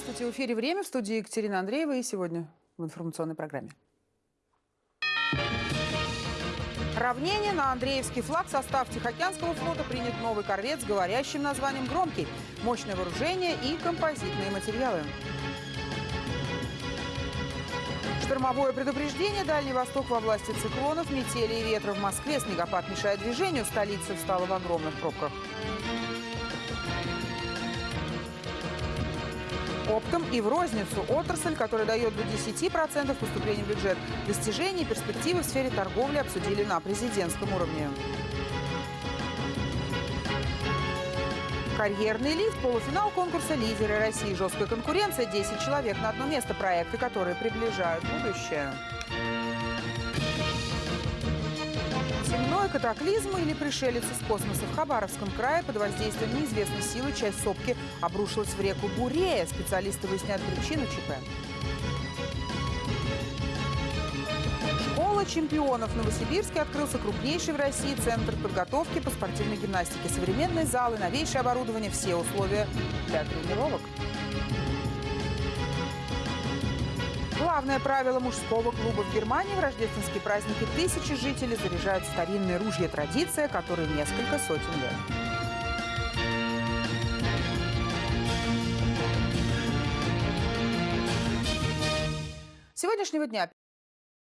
Здравствуйте, в эфире «Время» в студии Екатерина Андреева и сегодня в информационной программе. Равнение на Андреевский флаг состав Тихоокеанского флота принят новый корвет с говорящим названием «Громкий», мощное вооружение и композитные материалы. Штормовое предупреждение «Дальний Восток» во власти циклонов, метели и ветра в Москве. Снегопад мешает движению, столица встала в огромных пробках. Оптом и в розницу отрасль, которая дает до 10% поступления в бюджет. Достижения и перспективы в сфере торговли обсудили на президентском уровне. Карьерный лифт, полуфинал конкурса «Лидеры России». Жесткая конкуренция, 10 человек на одно место. Проекты, которые приближают будущее. Земной катаклизм или пришелец из космоса в Хабаровском крае под воздействием неизвестной силы часть сопки обрушилась в реку Бурея. Специалисты выясняют причину ЧП. Школа чемпионов Новосибирске открылся крупнейший в России центр подготовки по спортивной гимнастике. Современные залы, новейшее оборудование, все условия для тренировок. Главное правило мужского клуба в Германии в рождественские праздники тысячи жителей заряжают старинные ружья. Традиция, которой несколько сотен лет. Сегодняшнего дня